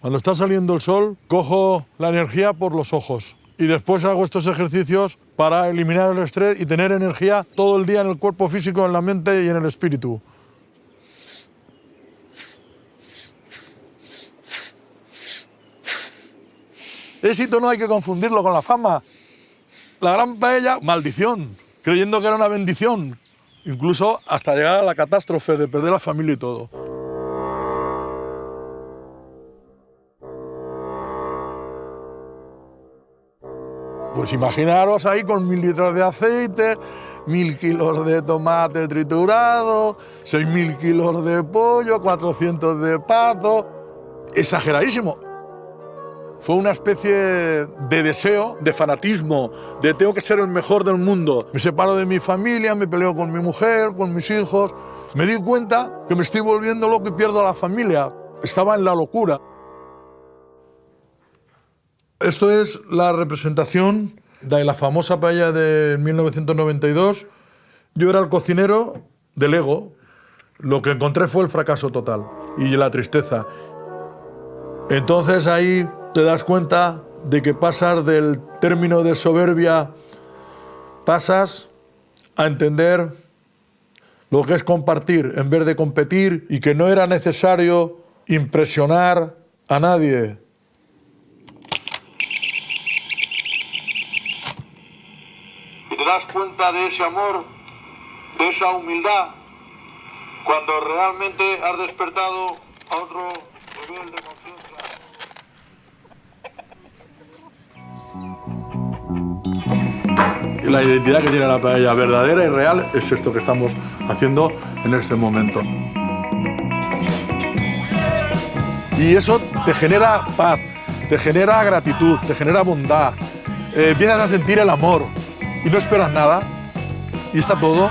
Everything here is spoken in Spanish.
Cuando está saliendo el sol, cojo la energía por los ojos y después hago estos ejercicios para eliminar el estrés y tener energía todo el día en el cuerpo físico, en la mente y en el espíritu. Éxito no hay que confundirlo con la fama. La gran paella, maldición, creyendo que era una bendición, incluso hasta llegar a la catástrofe de perder la familia y todo. Pues imaginaros ahí con mil litros de aceite, mil kilos de tomate triturado, seis mil kilos de pollo, 400 de pato. Exageradísimo. Fue una especie de deseo, de fanatismo, de tengo que ser el mejor del mundo. Me separo de mi familia, me peleo con mi mujer, con mis hijos. Me di cuenta que me estoy volviendo loco y pierdo a la familia. Estaba en la locura. Esto es la representación de la famosa paella de 1992. Yo era el cocinero del ego. Lo que encontré fue el fracaso total y la tristeza. Entonces ahí te das cuenta de que pasas del término de soberbia, pasas a entender lo que es compartir en vez de competir y que no era necesario impresionar a nadie. Y te das cuenta de ese amor, de esa humildad, cuando realmente has despertado a otro nivel de conciencia. La identidad que tiene la paella verdadera y real es esto que estamos haciendo en este momento. Y eso te genera paz, te genera gratitud, te genera bondad. Eh, empiezas a sentir el amor y no esperas nada y está todo